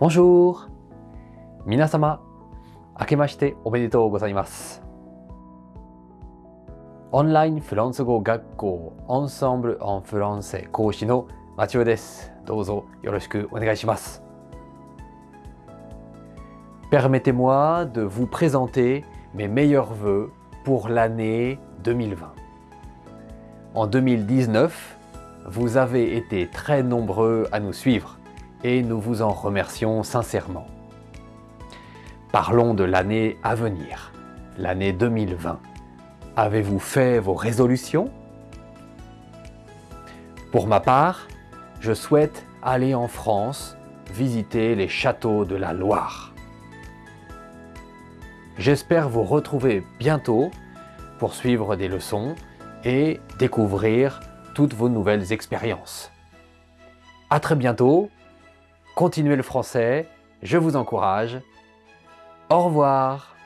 Bonjour. Minasama, akemashite omedetou gozaimasu. Online France Go Gakko Ensemble en Français, coach no Mathieu desu. Dozo, yoroshiku onegaishimasu. Permettez-moi de vous présenter mes meilleurs vœux pour l'année 2020. En 2019, vous avez été très nombreux à nous suivre et nous vous en remercions sincèrement. Parlons de l'année à venir, l'année 2020. Avez-vous fait vos résolutions? Pour ma part, je souhaite aller en France visiter les châteaux de la Loire. J'espère vous retrouver bientôt pour suivre des leçons et découvrir toutes vos nouvelles expériences. À très bientôt, continuez le français, je vous encourage. Au revoir